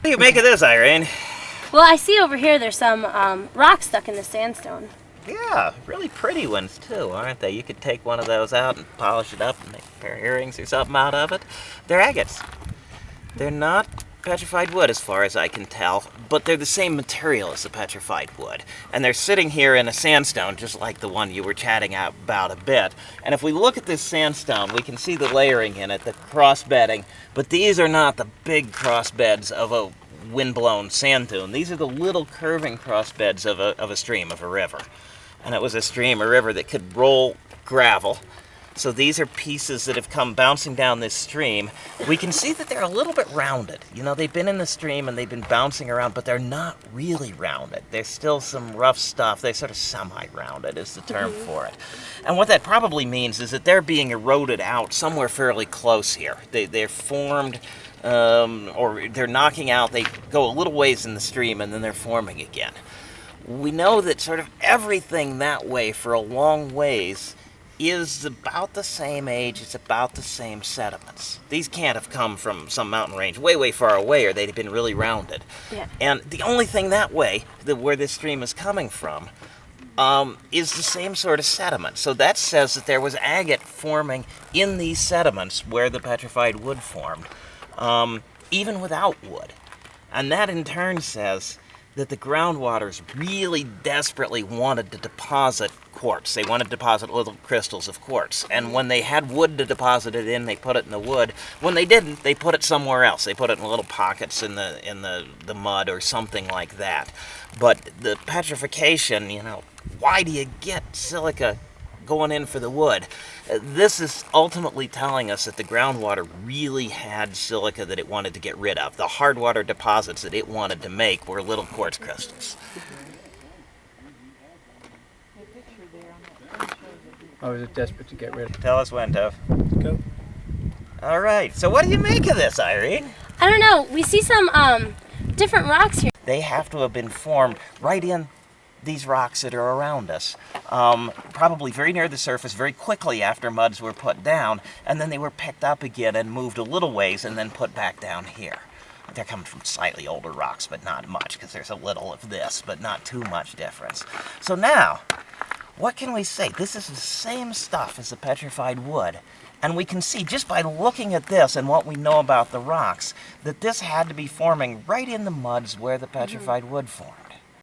What do you make of this, Irene? Well, I see over here there's some um, rocks stuck in the sandstone. Yeah, really pretty ones too, aren't they? You could take one of those out and polish it up and make a pair of earrings or something out of it. They're agates. They're not petrified wood as far as I can tell, but they're the same material as the petrified wood. And they're sitting here in a sandstone just like the one you were chatting about a bit. And if we look at this sandstone, we can see the layering in it, the cross bedding, but these are not the big cross beds of a windblown sand dune. These are the little curving cross beds of a, of a stream, of a river. And it was a stream, a river that could roll gravel. So these are pieces that have come bouncing down this stream. We can see that they're a little bit rounded. You know, they've been in the stream and they've been bouncing around, but they're not really rounded. There's still some rough stuff. They're sort of semi-rounded is the term Mm-hmm. for it. And what that probably means is that they're being eroded out somewhere fairly close here. They, they're formed um, or they're knocking out, they go a little ways in the stream and then they're forming again. We know that sort of everything that way for a long ways is about the same age, it's about the same sediments. These can't have come from some mountain range way, way far away or they'd have been really rounded. Yeah. And the only thing that way, that where this stream is coming from, um, is the same sort of sediment. So that says that there was agate forming in these sediments where the petrified wood formed, um, even without wood. And that in turn says that the groundwaters really desperately wanted to deposit quartz. They wanted to deposit little crystals of quartz. And when they had wood to deposit it in, they put it in the wood. When they didn't, they put it somewhere else. They put it in little pockets in the in the, the mud or something like that. But the petrification, you know, why do you get silica going in for the wood? Uh, This is ultimately telling us that the groundwater really had silica that it wanted to get rid of. The hard water deposits that it wanted to make were little quartz crystals. I was desperate to get rid of it. Tell us when, Tov. Go. All right. So what do you make of this, Irene? I don't know. We see some um, different rocks here. They have to have been formed right in these rocks that are around us. Um, probably very near the surface very quickly after muds were put down, and then they were picked up again and moved a little ways and then put back down here. They're coming from slightly older rocks, but not much, because there's a little of this, but not too much difference. So now, what can we say? This is the same stuff as the petrified wood. And we can see just by looking at this and what we know about the rocks that this had to be forming right in the muds where the mm-hmm. petrified wood formed.